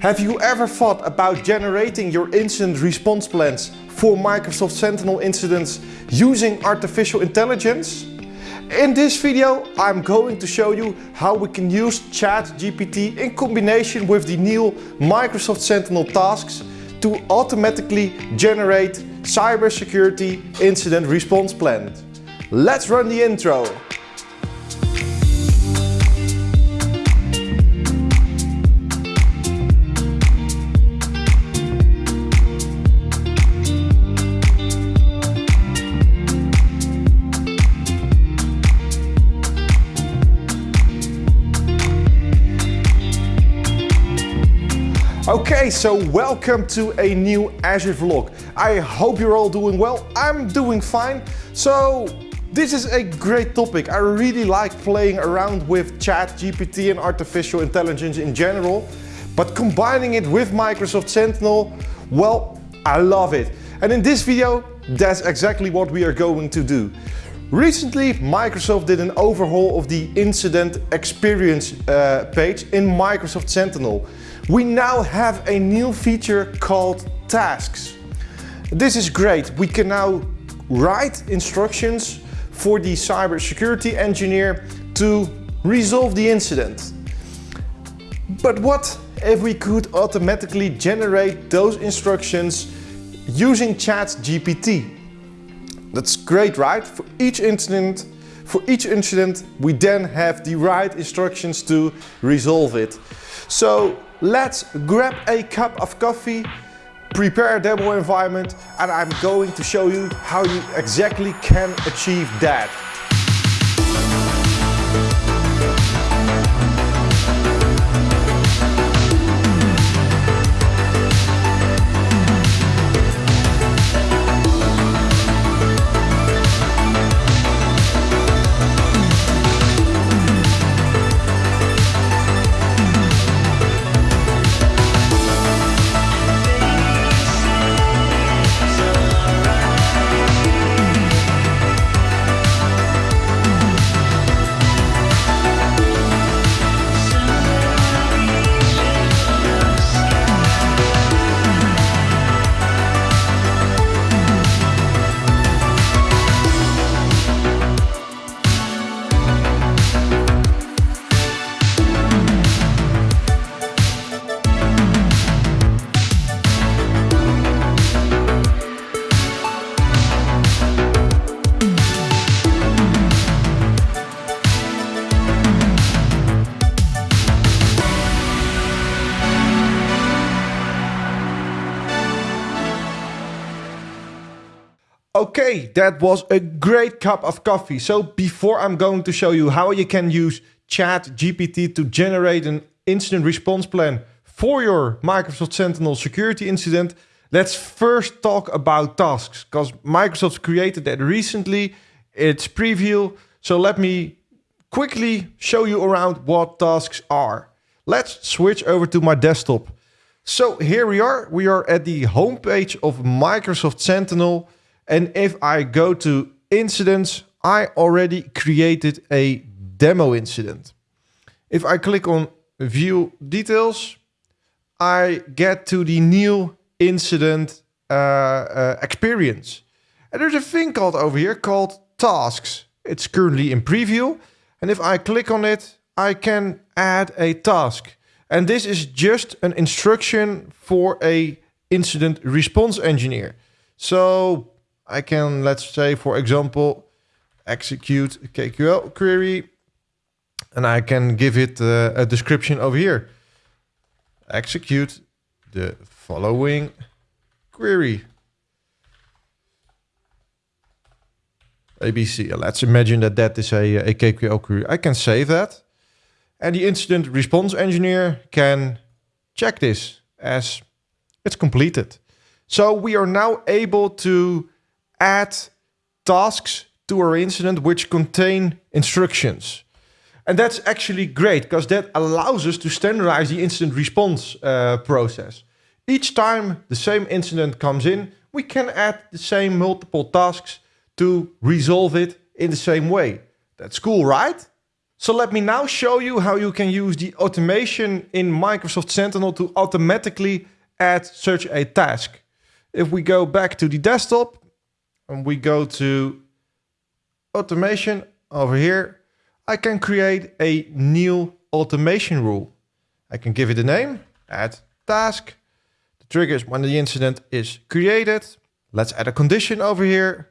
Have you ever thought about generating your incident response plans for Microsoft Sentinel incidents using artificial intelligence? In this video I'm going to show you how we can use ChatGPT in combination with the new Microsoft Sentinel tasks to automatically generate cybersecurity incident response plans. Let's run the intro. Okay, so welcome to a new Azure vlog. I hope you're all doing well. I'm doing fine. So this is a great topic. I really like playing around with chat, GPT and artificial intelligence in general. But combining it with Microsoft Sentinel, well, I love it. And in this video, that's exactly what we are going to do. Recently, Microsoft did an overhaul of the incident experience uh, page in Microsoft Sentinel. We now have a new feature called tasks. This is great. We can now write instructions for the cybersecurity engineer to resolve the incident. But what if we could automatically generate those instructions using ChatGPT? That's great, right? For each incident, for each incident, we then have the right instructions to resolve it. So let's grab a cup of coffee, prepare a demo environment, and I'm going to show you how you exactly can achieve that. Okay, that was a great cup of coffee. So before I'm going to show you how you can use Chat GPT to generate an incident response plan for your Microsoft Sentinel security incident, let's first talk about tasks because Microsoft created that recently. It's preview. So let me quickly show you around what tasks are. Let's switch over to my desktop. So here we are. We are at the homepage of Microsoft Sentinel. And if I go to incidents, I already created a demo incident. If I click on view details, I get to the new incident uh, uh, experience. And there's a thing called over here called tasks. It's currently in preview. And if I click on it, I can add a task. And this is just an instruction for a incident response engineer. So I can, let's say, for example, execute a KQL query and I can give it uh, a description over here. Execute the following query. ABC. Let's imagine that that is a, a KQL query. I can save that. And the incident response engineer can check this as it's completed. So we are now able to add tasks to our incident which contain instructions. And that's actually great because that allows us to standardize the incident response uh, process. Each time the same incident comes in, we can add the same multiple tasks to resolve it in the same way. That's cool, right? So let me now show you how you can use the automation in Microsoft Sentinel to automatically add such a task. If we go back to the desktop and we go to automation over here, I can create a new automation rule. I can give it a name, add task. The triggers when the incident is created. Let's add a condition over here.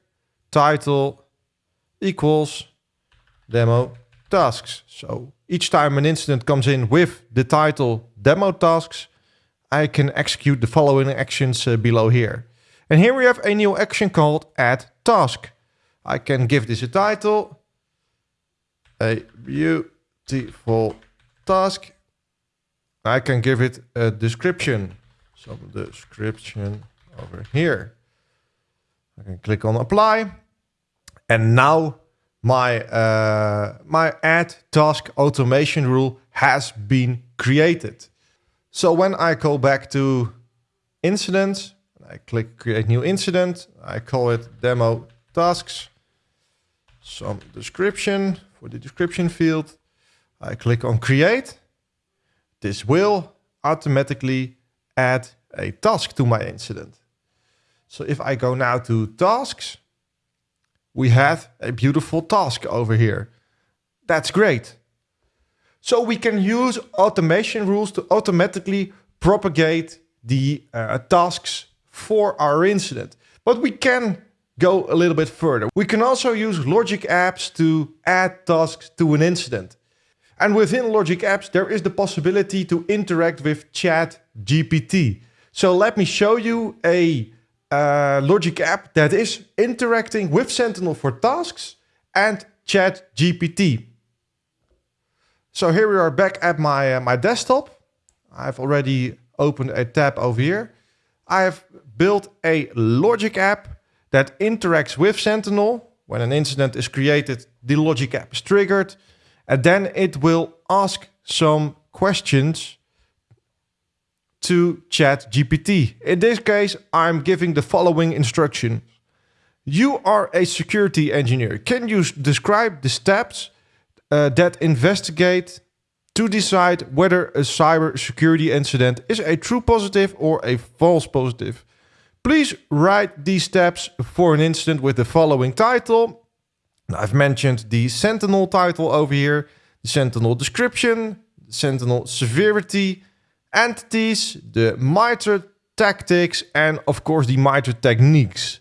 Title equals demo tasks. So each time an incident comes in with the title demo tasks, I can execute the following actions uh, below here. And here we have a new action called add task. I can give this a title, a beautiful task. I can give it a description, some description over here. I can click on apply. And now my, uh, my add task automation rule has been created. So when I go back to incidents, I click create new incident, I call it demo tasks, some description for the description field. I click on create. This will automatically add a task to my incident. So if I go now to tasks, we have a beautiful task over here. That's great. So we can use automation rules to automatically propagate the uh, tasks for our incident. But we can go a little bit further. We can also use Logic Apps to add tasks to an incident. And within Logic Apps, there is the possibility to interact with Chat GPT. So let me show you a uh, Logic app that is interacting with Sentinel for tasks and Chat GPT. So here we are back at my, uh, my desktop. I've already opened a tab over here. I have built a Logic app that interacts with Sentinel. When an incident is created, the Logic app is triggered, and then it will ask some questions to Chat GPT. In this case, I'm giving the following instruction. You are a security engineer. Can you describe the steps uh, that investigate to decide whether a cyber security incident is a true positive or a false positive? Please write these steps for an incident with the following title. I've mentioned the Sentinel title over here, the Sentinel description, the Sentinel severity, entities, the MITRE tactics, and of course the MITRE techniques.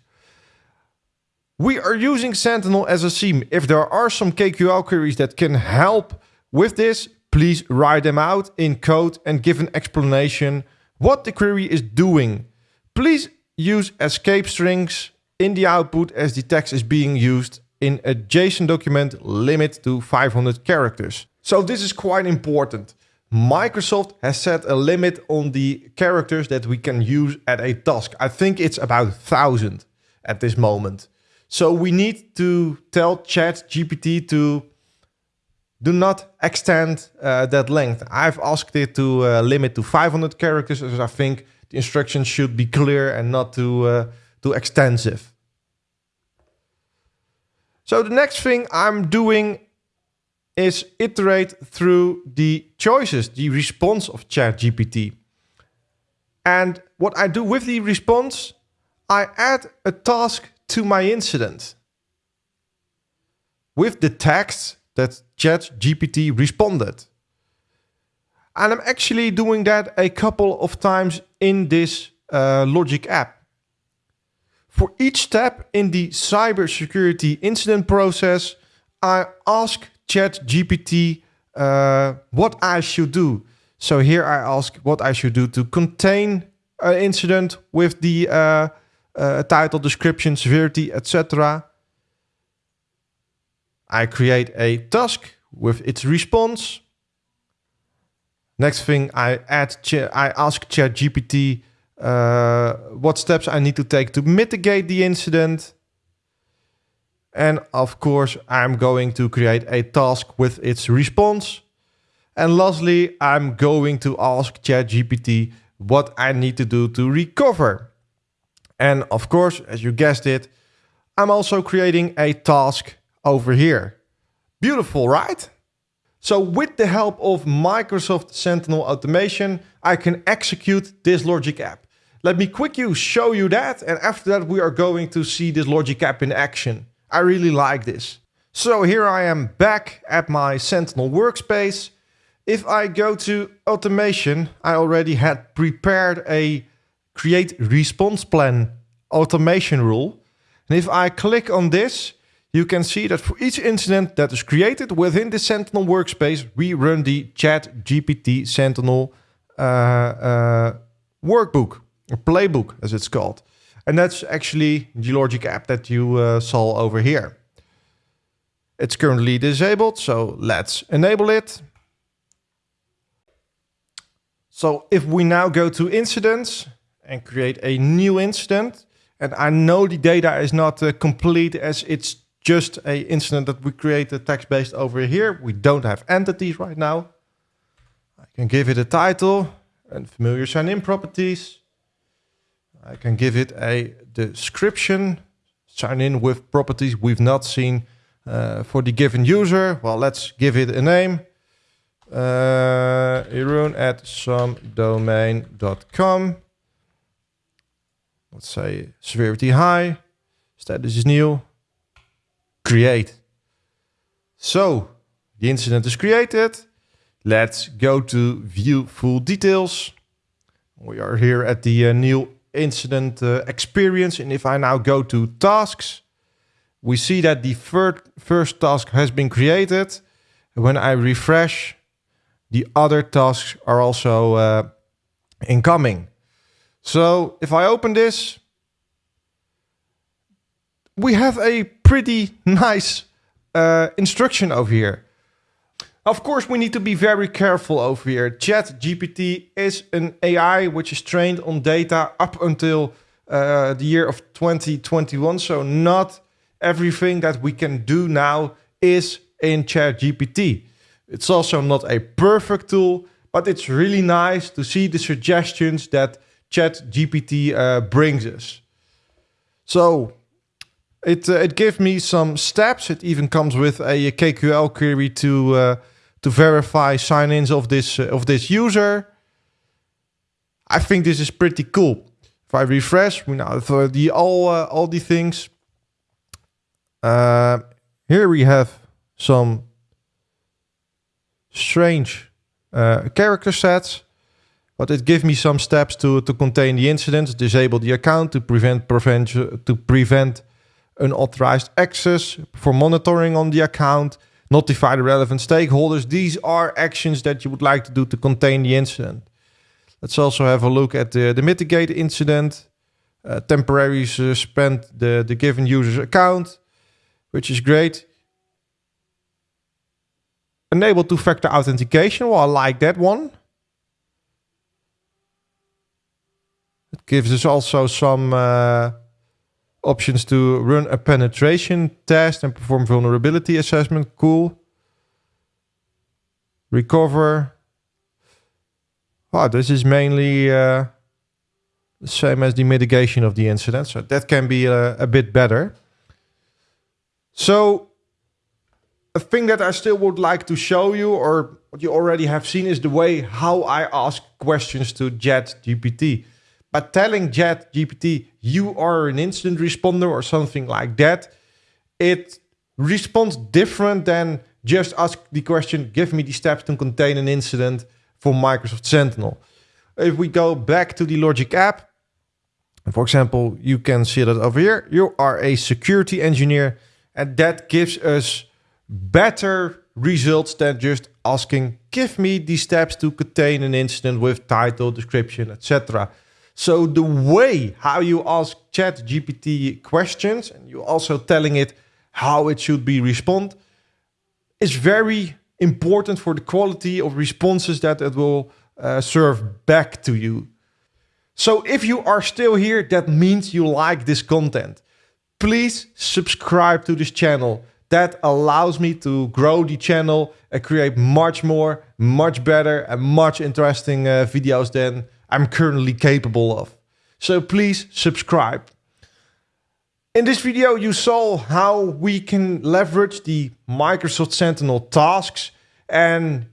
We are using Sentinel as a theme. If there are some KQL queries that can help with this, please write them out in code and give an explanation what the query is doing. Please use escape strings in the output as the text is being used in a JSON document limit to 500 characters. So this is quite important. Microsoft has set a limit on the characters that we can use at a task. I think it's about 1000 at this moment. So we need to tell Chat GPT to do not extend uh, that length. I've asked it to uh, limit to 500 characters as I think instructions should be clear and not too, uh, too extensive. So the next thing I'm doing is iterate through the choices, the response of ChatGPT. And what I do with the response, I add a task to my incident with the text that ChatGPT responded. And I'm actually doing that a couple of times in this uh, Logic app. For each step in the cybersecurity incident process, I ask Chat GPT uh, what I should do. So here I ask what I should do to contain an incident with the uh, uh, title, description, severity, etc. I create a task with its response. Next thing I add, I ask ChatGPT uh, what steps I need to take to mitigate the incident. And of course, I'm going to create a task with its response. And lastly, I'm going to ask ChatGPT what I need to do to recover. And of course, as you guessed it, I'm also creating a task over here. Beautiful, right? So with the help of Microsoft Sentinel Automation, I can execute this logic app. Let me quickly show you that. And after that, we are going to see this logic app in action. I really like this. So here I am back at my Sentinel workspace. If I go to automation, I already had prepared a create response plan automation rule. And if I click on this, you can see that for each incident that is created within the Sentinel workspace, we run the Chat GPT Sentinel uh, uh, workbook, or playbook as it's called. And that's actually the logic app that you uh, saw over here. It's currently disabled, so let's enable it. So if we now go to incidents and create a new incident, and I know the data is not uh, complete as it's just a incident that we create created text-based over here. We don't have entities right now. I can give it a title unfamiliar sign-in properties. I can give it a description, sign in with properties we've not seen uh, for the given user. Well, let's give it a name. Uh, Jeroen at somedomain.com. Let's say severity high, status is new, create. So the incident is created. Let's go to view full details. We are here at the uh, new incident uh, experience. And if I now go to tasks, we see that the first, first task has been created. When I refresh, the other tasks are also uh, incoming. So if I open this, we have a pretty nice uh, instruction over here. Of course, we need to be very careful over here. Chat GPT is an AI which is trained on data up until uh, the year of 2021. So not everything that we can do now is in Chat GPT. It's also not a perfect tool, but it's really nice to see the suggestions that Chat GPT uh, brings us. So it uh, it gives me some steps. It even comes with a KQL query to uh, to verify sign-ins of this uh, of this user. I think this is pretty cool. If I refresh, we now have the all uh, all the things. Uh, here we have some strange uh, character sets, but it gives me some steps to to contain the incidents, disable the account to prevent prevent to prevent unauthorized access, for monitoring on the account, notify the relevant stakeholders. These are actions that you would like to do to contain the incident. Let's also have a look at the, the mitigate incident. Uh, temporarily suspend the, the given user's account, which is great. Enable two-factor authentication. Well, I like that one. It gives us also some uh, options to run a penetration test and perform vulnerability assessment. Cool. Recover. Oh, this is mainly uh, the same as the mitigation of the incident. So that can be uh, a bit better. So a thing that I still would like to show you or what you already have seen is the way how I ask questions to Chat GPT. By telling Chat GPT, you are an incident responder or something like that, it responds different than just ask the question, give me the steps to contain an incident for Microsoft Sentinel. If we go back to the Logic app, for example, you can see that over here, you are a security engineer and that gives us better results than just asking, give me the steps to contain an incident with title, description, etc. So the way how you ask Chat GPT questions and you're also telling it how it should be respond is very important for the quality of responses that it will uh, serve back to you. So if you are still here, that means you like this content. Please subscribe to this channel. That allows me to grow the channel and create much more, much better and much interesting uh, videos than I'm currently capable of. So please subscribe. In this video, you saw how we can leverage the Microsoft Sentinel tasks and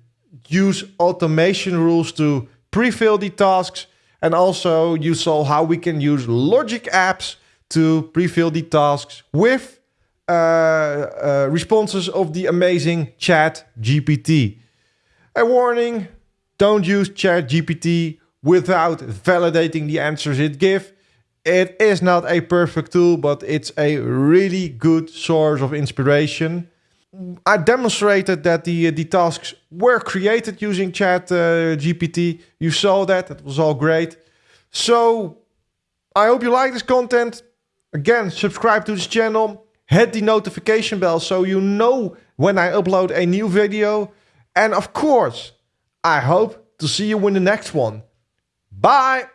use automation rules to pre-fill the tasks. And also you saw how we can use logic apps to pre-fill the tasks with uh, uh, responses of the amazing chat GPT. A warning, don't use chat GPT without validating the answers it gives. It is not a perfect tool, but it's a really good source of inspiration. I demonstrated that the, the tasks were created using Chat uh, GPT. You saw that, it was all great. So I hope you like this content. Again, subscribe to this channel, hit the notification bell so you know when I upload a new video. And of course, I hope to see you in the next one. Bye.